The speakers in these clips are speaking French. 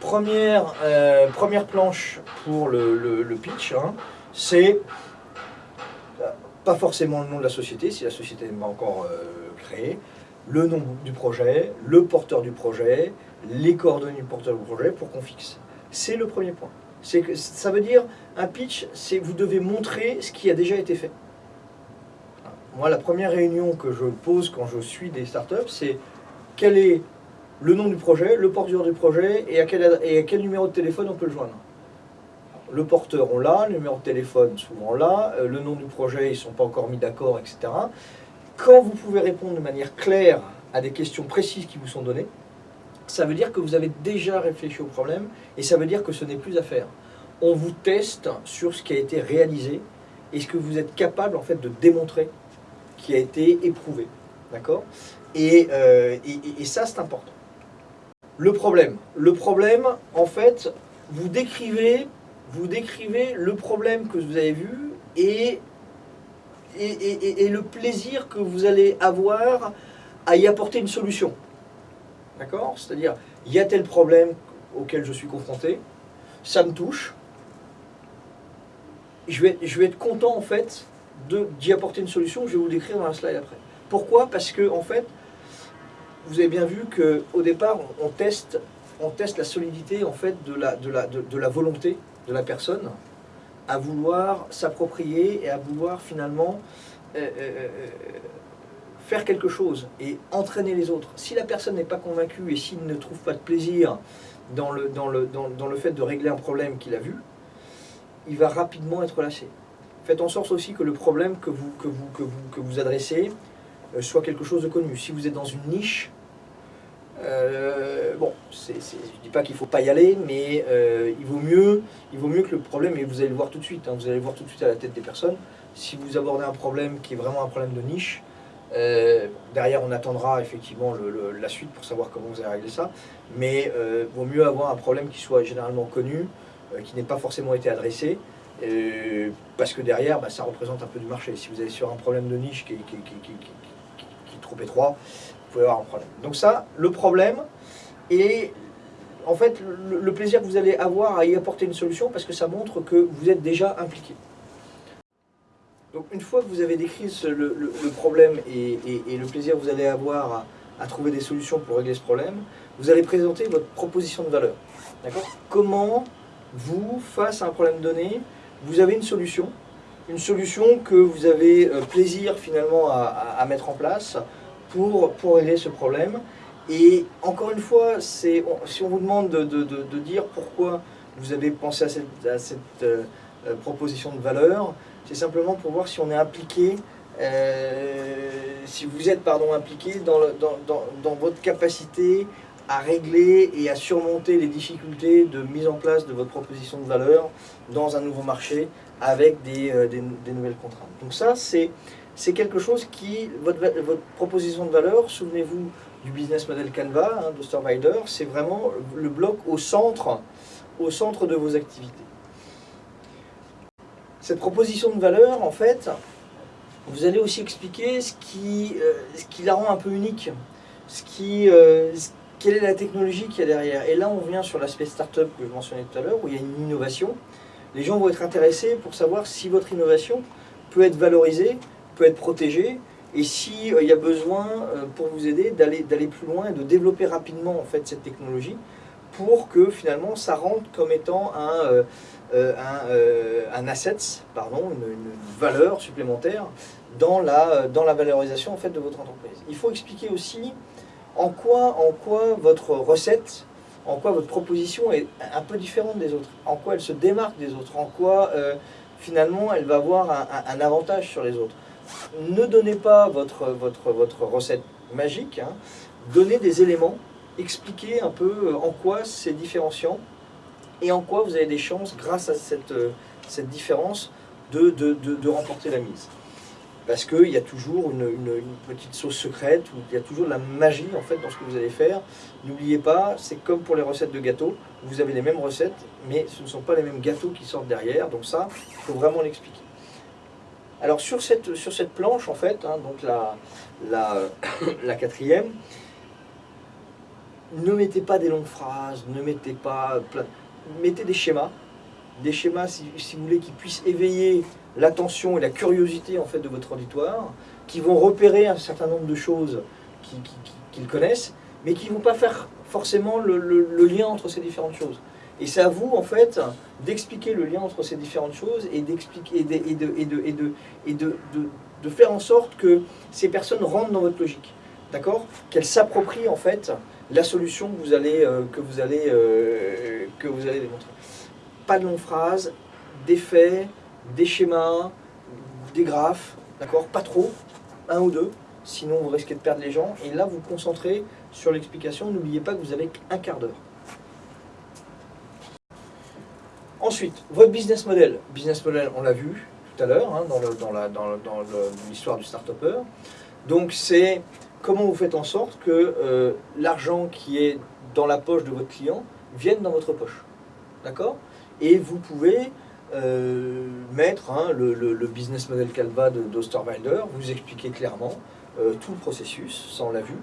première, euh, première planche pour le, pitch, hein, c'est euh, pas forcément le nom de la société, si la société n'est pas encore euh, créée, le nom du projet, le porteur du projet, les coordonnées du porteur du projet pour qu'on fixe. C'est le premier point. Ça veut dire un pitch, c'est vous devez montrer ce qui a déjà été fait. Moi, la première réunion que je pose quand je suis des startups, c'est quel est le nom du projet, le porteur du projet et à quel, et à quel numéro de téléphone on peut le joindre. Le porteur, on l'a, le numéro de téléphone, souvent l'a, euh, le nom du projet, ils ne sont pas encore mis d'accord, etc. Quand vous pouvez répondre de manière claire à des questions précises qui vous sont données, ça veut dire que vous avez déjà réfléchi au problème et ça veut dire que ce n'est plus à faire. On vous teste sur ce qui a été réalisé et ce que vous êtes capable en fait de démontrer qui a été éprouvé. D'accord? Euh, et- et ça, c'est important. Le problème. Le problème, en fait, vous décrivez, vous décrivez le problème que vous avez vu et, et, le plaisir que vous allez avoir à y apporter une solution. D'accord? C'est-à-dire, il y a tel problème auquel je suis confronté, ça me touche, je vais, je vais être content en fait d'y apporter une solution, je vais vous décrire dans un slide après. Pourquoi? Parce que en fait, vous avez bien vu qu'au départ, on, teste, on teste la solidité en fait de la, de, la, de, la volonté de la personne à vouloir s'approprier et à vouloir finalement euh, euh, euh, faire quelque chose et entraîner les autres. Si la personne n'est pas convaincue et s'il ne trouve pas de plaisir dans le, dans le, dans, dans le fait de régler un problème qu'il a vu, il va rapidement être lâché. Faites en sorte aussi que le problème que vous, que vous, que vous, que vous adressez soit quelque chose de connu. Si vous êtes dans une niche, euh, bon, je ne dis pas qu'il ne faut pas y aller, mais euh, il, vaut mieux, il vaut mieux que le problème, et vous allez le voir tout de suite, hein, vous allez le voir tout de suite à la tête des personnes, si vous abordez un problème qui est vraiment un problème de niche, euh, derrière on attendra effectivement la suite pour savoir comment vous allez régler ça, mais euh, vaut mieux avoir un problème qui soit généralement connu, euh, qui n'ait pas forcément été adressé, euh, parce que derrière, bah, ça représente un peu du marché. Si vous allez sur un problème de niche qui qui qui est- qui est- qui est trop étroit, vous pouvez avoir un problème. Donc ça, le problème, et en fait, le, plaisir que vous allez avoir à y apporter une solution, parce que ça montre que vous êtes déjà impliqué. Donc une fois que vous avez décrit le, problème et, le plaisir que vous allez avoir à, trouver des solutions pour régler ce problème, vous allez présenter votre proposition de valeur. D'accord? Comment vous, face à un problème donné, vous avez une solution, une solution que vous avez euh, plaisir finalement à mettre en place pour, pour régler ce problème. Et encore une fois, si on vous demande de, de- de- dire pourquoi vous avez pensé à cette, à cette, euh, proposition de valeur, c'est simplement pour voir si on est impliqué, euh, si vous êtes pardon, impliqué dans, dans- dans- dans votre capacité à régler et à surmonter les difficultés de mise en place de votre proposition de valeur dans un nouveau marché avec des, euh, des- des nouvelles contraintes. Donc ça, c'est c'est quelque chose qui, votre, proposition de valeur, souvenez-vous du business model Canva hein, de Storvider, c'est vraiment le bloc au centre, au centre de vos activités. Cette proposition de valeur, en fait, vous allez aussi expliquer ce qui, euh, ce qui la rend un peu unique, ce qui, euh, quelle est la technologie qu'il y a derrière. Et là, on vient sur l'aspect startup que je mentionnais tout à l'heure, où il y a une innovation. Les gens vont être intéressés pour savoir si votre innovation peut être valorisée, peut être protégée, et si euh, y a besoin, euh, pour vous aider, d'aller plus loin et de développer rapidement en fait cette technologie pour que finalement ça rentre comme étant un, euh, euh, un, asset, pardon, une, valeur supplémentaire dans la, dans la valorisation en fait, de votre entreprise. Il faut expliquer aussi en quoi, en quoi votre recette, en quoi votre proposition est un peu différente des autres, en quoi elle se démarque des autres, en quoi finalement elle va avoir un avantage sur les autres. Ne donnez pas votre, recette magique, hein. donnez des éléments, expliquez un peu euh, en quoi c'est différenciant et en quoi vous avez des chances, grâce à cette, euh, différence, de, remporter la mise. Parce qu'il y a toujours une, petite sauce secrète, ou il y a toujours de la magie en fait dans ce que vous allez faire. N'oubliez pas, c'est comme pour les recettes de gâteaux, vous avez les mêmes recettes, mais ce ne sont pas les mêmes gâteaux qui sortent derrière, donc ça, il faut vraiment l'expliquer. Alors sur cette, planche, en fait, hein, donc la, quatrième, ne mettez pas des longues phrases, ne mettez pas. Mettez des schémas, des schémas, si, vous voulez, qui puissent éveiller l'attention et la curiosité en fait, de votre auditoire, qui vont repérer un certain nombre de choses qu'ils connaissent, mais qui ne vont pas faire forcément le, lien entre ces différentes choses. Et c'est à vous, en fait, d'expliquer le lien entre ces différentes choses et, de, faire en sorte que ces personnes rentrent dans votre logique. D'accord? Qu'elles s'approprient, en fait, la solution que vous allez, euh, que euh, démontrer. Pas de longues phrases, des faits, des schémas, des graphes, d'accord? Pas trop, un ou deux, sinon vous risquez de perdre les gens. Et là, vous concentrez sur l'explication. N'oubliez pas que vous avez un quart d'heure. Ensuite, votre business model. Business model, on l'a vu tout à l'heure hein, dans l'histoire du start-upper. Donc, c'est comment vous faites en sorte que euh, l'argent qui est dans la poche de votre client vienne dans votre poche. D'accord? Et vous pouvez euh, mettre hein, le, business model Calva d'Osterwalder, vous expliquer clairement euh, tout le processus, ça on l'a vu,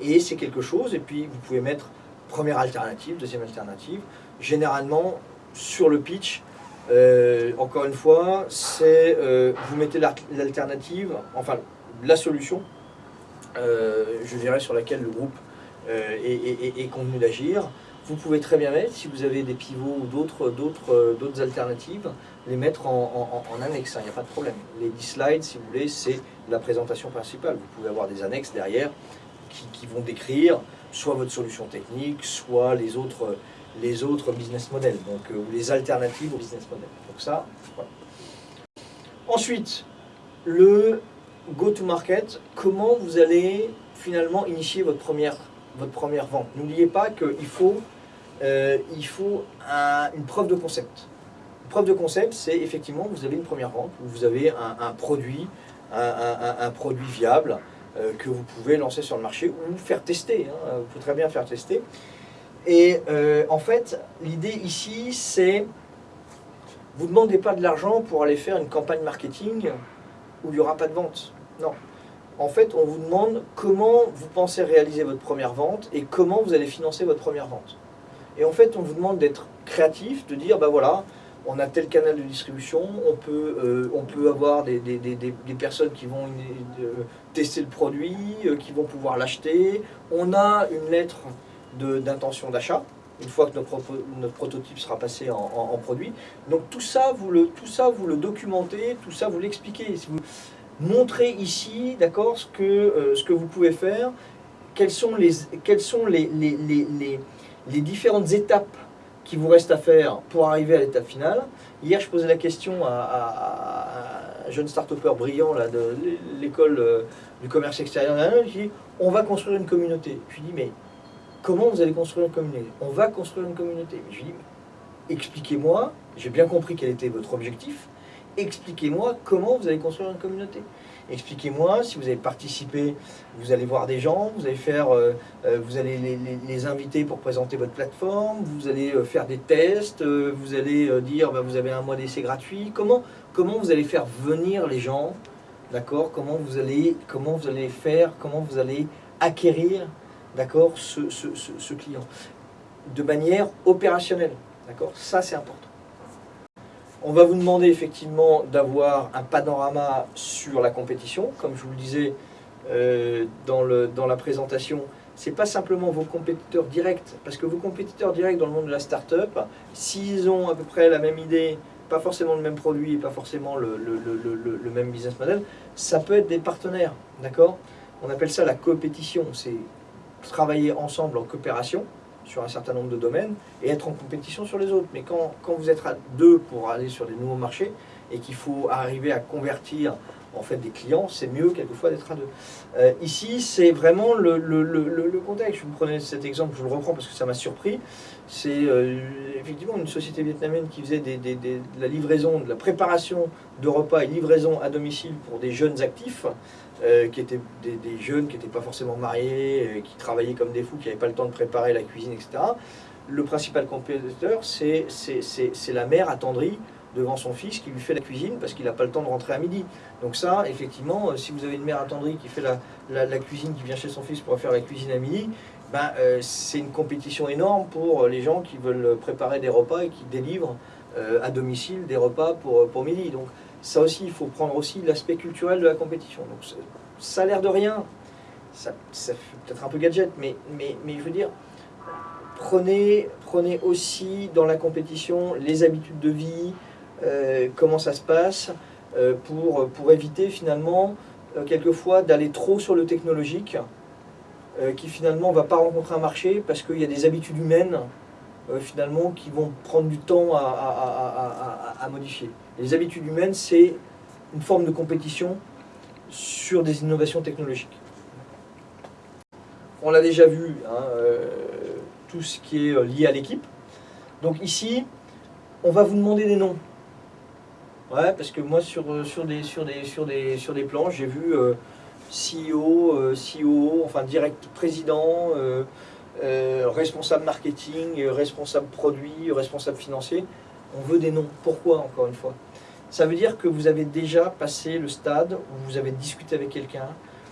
et c'est quelque chose, et puis vous pouvez mettre première alternative, deuxième alternative, généralement sur le pitch, encore une fois, c'est vous mettez l'alternative, enfin la solution, je dirais sur laquelle le groupe est convenu d'agir, vous pouvez très bien mettre, si vous avez des pivots ou d'autres d'autres alternatives, les mettre en, annexe, il hein, n'y a pas de problème. Les 10 slides, si vous voulez, c'est la présentation principale. Vous pouvez avoir des annexes derrière qui, vont décrire soit votre solution technique, soit les autres, les autres business models, donc, euh, ou les alternatives au business model. Donc ça. Ensuite, le go-to-market, comment vous allez finalement initier votre première, votre première vente? N'oubliez pas qu'il faut euh, il faut une preuve de concept. Une preuve de concept, c'est effectivement, vous avez une première vente, vous avez un, produit, un, produit viable euh, que vous pouvez lancer sur le marché ou faire tester. Hein. vous pouvez très bien faire tester. Et euh, en fait, l'idée ici, c'est vous ne demandez pas de l'argent pour aller faire une campagne marketing où il n'y aura pas de vente. Non. En fait, on vous demande comment vous pensez réaliser votre première vente et comment vous allez financer votre première vente. Et en fait, on vous demande d'être créatif, de dire, ben voilà, on a tel canal de distribution, on peut, euh, on peut avoir des, personnes qui vont euh, tester le produit, qui vont pouvoir l'acheter. On a une lettre d'intention d'achat, une fois que notre, prototype sera passé en, produit. Donc tout ça, vous le, tout ça, vous le documentez, tout ça, vous l'expliquez. Vous montrez ici, d'accord, ce, que ce que vous pouvez faire, quels sont les, sont les, les les différentes étapes qui vous restent à faire pour arriver à l'étape finale. Hier, je posais la question à, un jeune start-upper brillant de l'école euh, du commerce extérieur. Je lui on va construire une communauté. Je lui dis, mais comment vous allez construire une communauté? On va construire une communauté. Je lui dis, expliquez-moi, j'ai bien compris quel était votre objectif, expliquez-moi comment vous allez construire une communauté. Expliquez-moi, si vous avez participé, vous allez voir des gens, vous allez, faire, euh, euh, vous allez les, inviter pour présenter votre plateforme, vous allez euh, faire des tests, vous allez dire bah, vous avez un mois d'essai gratuit. Comment, comment vous allez faire venir les gens? D'accord? Comment, vous allez, comment vous allez faire, comment vous allez acquérir d'accord, ce, client de manière opérationnelle. D'accord Ça, c'est important. On va vous demander effectivement d'avoir un panorama sur la compétition. Comme je vous le disais euh, dans, le, dans la présentation, ce n'est pas simplement vos compétiteurs directs, parce que vos compétiteurs directs dans le monde de la start-up, s'ils ont à peu près la même idée, pas forcément le même produit et pas forcément le, le même business model, ça peut être des partenaires, d'accord? On appelle ça la compétition, c'est travailler ensemble en coopération, sur un certain nombre de domaines et être en compétition sur les autres. Mais quand, quand vous êtes à deux pour aller sur des nouveaux marchés et qu'il faut arriver à convertir en fait des clients, c'est mieux quelquefois d'être à deux. Euh, ici, c'est vraiment le, le, le, contexte. Je vous prenais cet exemple, je le reprends parce que ça m'a surpris. C'est euh, effectivement une société vietnamienne qui faisait des, des, de la livraison, de la préparation de repas et livraison à domicile pour des jeunes actifs. Euh, qui étaient des, jeunes qui n'étaient pas forcément mariés, euh, qui travaillaient comme des fous, qui n'avaient pas le temps de préparer la cuisine, etc. Le principal compétiteur, c'est la mère attendrie devant son fils qui lui fait la cuisine parce qu'il n'a pas le temps de rentrer à midi. Donc ça, effectivement, euh, si vous avez une mère attendrie qui fait la, la, cuisine, qui vient chez son fils pour faire la cuisine à midi, ben, c'est une compétition énorme pour les gens qui veulent préparer des repas et qui délivrent à domicile des repas pour, pour midi. Donc ça aussi, il faut prendre aussi l'aspect culturel de la compétition. Donc ça a l'air de rien, ça, fait peut-être un peu gadget, mais, je veux dire, prenez, aussi dans la compétition les habitudes de vie, euh, comment ça se passe, euh, pour, éviter finalement, euh, quelquefois, d'aller trop sur le technologique, qui finalement ne va pas rencontrer un marché parce qu'il y a des habitudes humaines finalement qui vont prendre du temps à, modifier. Les habitudes humaines, c'est une forme de compétition sur des innovations technologiques. On l'a déjà vu, hein, tout ce qui est lié à l'équipe. Donc ici, on va vous demander des noms. Ouais, parce que moi, sur, euh, des, sur, des, sur, des, sur des plans, j'ai vu euh, CEO, euh, CEO, enfin direct président, responsable marketing, responsable produit, responsable financier. On veut des noms. Pourquoi, encore une fois? Ça veut dire que vous avez déjà passé le stade où vous avez discuté avec quelqu'un,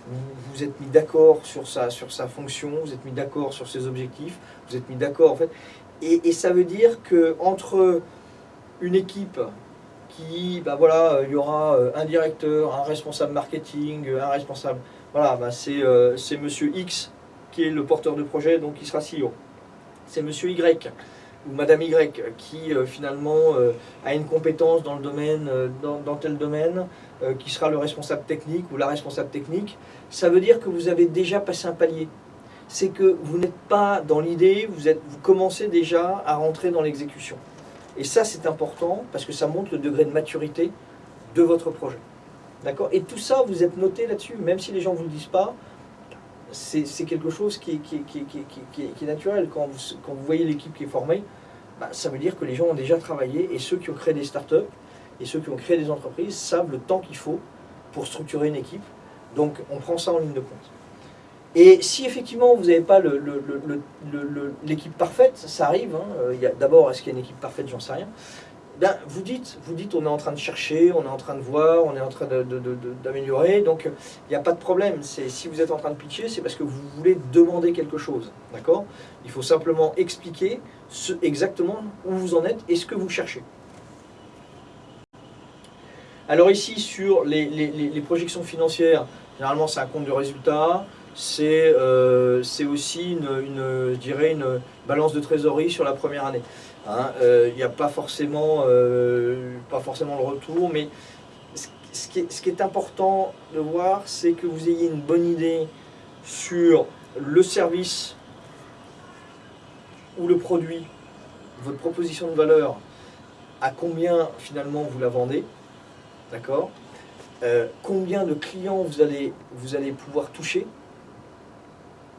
vous vous êtes mis d'accord sur sa, sur sa fonction, vous êtes mis d'accord sur ses objectifs, vous êtes mis d'accord en fait. Et, ça veut dire que entre une équipe qui, bah voilà, euh, il y aura euh, un directeur, un responsable marketing, euh, un responsable, voilà, bah c'est monsieur X qui est le porteur de projet, donc qui sera CEO. C'est monsieur Y ou madame Y qui finalement a une compétence dans le domaine, dans, tel domaine, qui sera le responsable technique ou la responsable technique. Ça veut dire que vous avez déjà passé un palier. C'est que vous n'êtes pas dans l'idée, vous, vous commencez déjà à rentrer dans l'exécution. Et ça, c'est important parce que ça montre le degré de maturité de votre projet. D'accord? Et tout ça, vous êtes noté là-dessus, même si les gens ne vous le disent pas, c'est quelque chose qui est, naturel. Quand vous, voyez l'équipe qui est formée, bah, ça veut dire que les gens ont déjà travaillé et ceux qui ont créé des startups et ceux qui ont créé des entreprises savent le temps qu'il faut pour structurer une équipe. Donc, on prend ça en ligne de compte. Et si effectivement vous n'avez pas l'équipe parfaite, ça arrive, hein, d'abord est-ce qu'il y a une équipe parfaite, j'en sais rien, vous dites, vous dites on est en train de chercher, on est en train de voir, on est en train d'améliorer, donc il n'y a pas de problème. Si vous êtes en train de pitcher, c'est parce que vous voulez demander quelque chose, d'accord? Il faut simplement expliquer exactement où vous en êtes et ce que vous cherchez. Alors ici, sur les, projections financières, généralement c'est un compte de résultat, euh, c'est aussi une, je dirais une balance de trésorerie sur la première année. Hein. Euh, il n'y a pas forcément, euh, pas forcément le retour, mais ce qui, est, important de voir, c'est que vous ayez une bonne idée sur le service ou le produit, votre proposition de valeur, à combien finalement vous la vendez, d'accord? Combien de clients vous allez, vous allez pouvoir toucher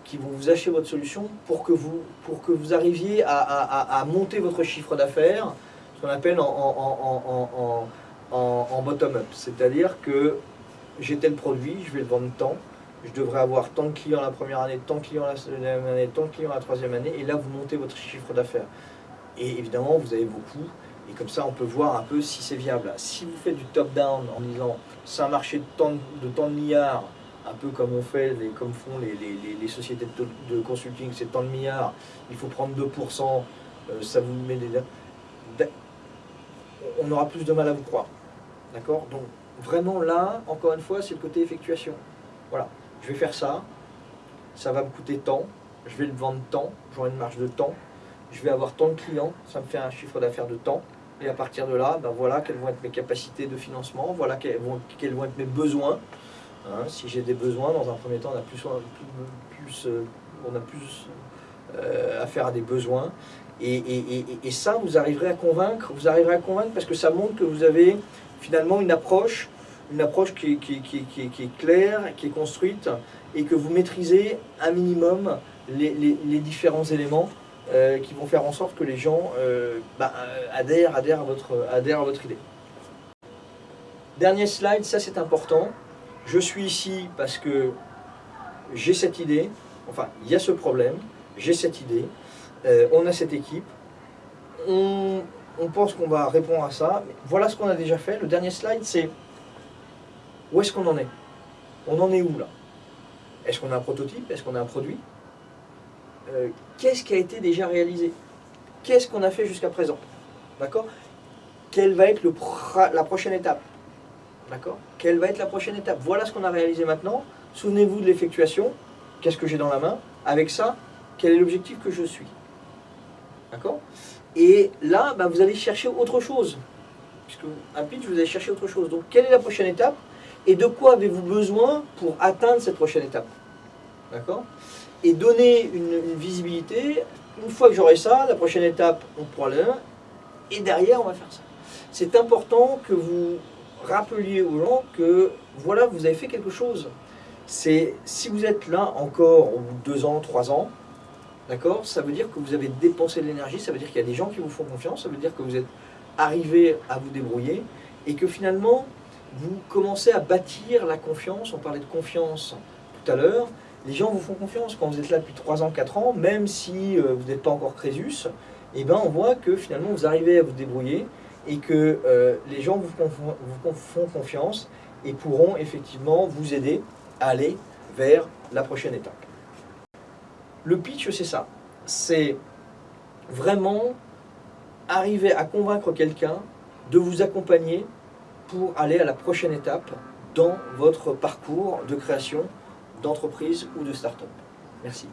qui vont vous acheter votre solution pour que vous, pour que vous arriviez à, monter votre chiffre d'affaires, ce qu'on appelle en, en, bottom-up. C'est-à-dire que j'ai tel produit, je vais le vendre tant, je devrais avoir tant de clients la première année, tant de clients la deuxième année, tant de clients la troisième année, et là vous montez votre chiffre d'affaires. Et évidemment, vous avez vos coûts, et comme ça on peut voir un peu si c'est viable. Si vous faites du top-down en disant c'est un marché de tant de, tant de milliards, un peu comme on fait, les, comme font les, sociétés de, consulting, c'est tant de milliards, il faut prendre 2%, euh, ça vous met des... On aura plus de mal à vous croire. D'accord? Donc, vraiment là, encore une fois, c'est le côté effectuation. Voilà, je vais faire ça, ça va me coûter tant, je vais le vendre tant, j'aurai une marge de temps, je vais avoir tant de clients, ça me fait un chiffre d'affaires de temps, et à partir de là, ben voilà quelles vont être mes capacités de financement, voilà quels vont, quels vont être mes besoins, Hein, si j'ai des besoins, dans un premier temps, on a plus, plus, euh, on a plus euh, affaire à des besoins. Et, ça, vous arriverez à convaincre, vous arriverez à convaincre parce que ça montre que vous avez finalement une approche, une approche qui, est claire, qui est construite, et que vous maîtrisez un minimum les, différents éléments euh, qui vont faire en sorte que les gens bah, adhèrent, adhèrent, à votre, adhèrent à votre idée. Dernier slide, ça c'est important je suis ici parce que j'ai cette idée, enfin, il y a ce problème, j'ai cette idée, euh, on a cette équipe, on, pense qu'on va répondre à ça. Voilà ce qu'on a déjà fait. Le dernier slide, c'est où est-ce qu'on en est? On en est où là? Est-ce qu'on a un prototype? Est-ce qu'on a un produit? Euh, qu'est-ce qui a été déjà réalisé? Qu'est-ce qu'on a fait jusqu'à présent? D'accord? Quelle va être la prochaine étape? D'accord? Quelle va être la prochaine étape? Voilà ce qu'on a réalisé maintenant. Souvenez-vous de l'effectuation. Qu'est-ce que j'ai dans la main? Avec ça, quel est l'objectif que je suis? D'accord? Et là, bah, vous allez chercher autre chose. Puisque un pitch, vous allez chercher autre chose. Donc, quelle est la prochaine étape? Et de quoi avez-vous besoin pour atteindre cette prochaine étape? D'accord? Et donner une, une visibilité. Une fois que j'aurai ça, la prochaine étape, on aller là. Et derrière, on va faire ça. C'est important que vous rappeliez aux gens que voilà, vous avez fait quelque chose. C'est si vous êtes là encore au deux ans, trois ans, d'accord, ça veut dire que vous avez dépensé de l'énergie, ça veut dire qu'il y a des gens qui vous font confiance, ça veut dire que vous êtes arrivé à vous débrouiller et que finalement vous commencez à bâtir la confiance. On parlait de confiance tout à l'heure. Les gens vous font confiance quand vous êtes là depuis 3 ans, 4 ans, même si euh, vous n'êtes pas encore Crésus, et ben on voit que finalement vous arrivez à vous débrouiller et que euh, les gens vous, vous font confiance et pourront effectivement vous aider à aller vers la prochaine étape. Le pitch, c'est ça. C'est vraiment arriver à convaincre quelqu'un de vous accompagner pour aller à la prochaine étape dans votre parcours de création d'entreprise ou de start-up. Merci.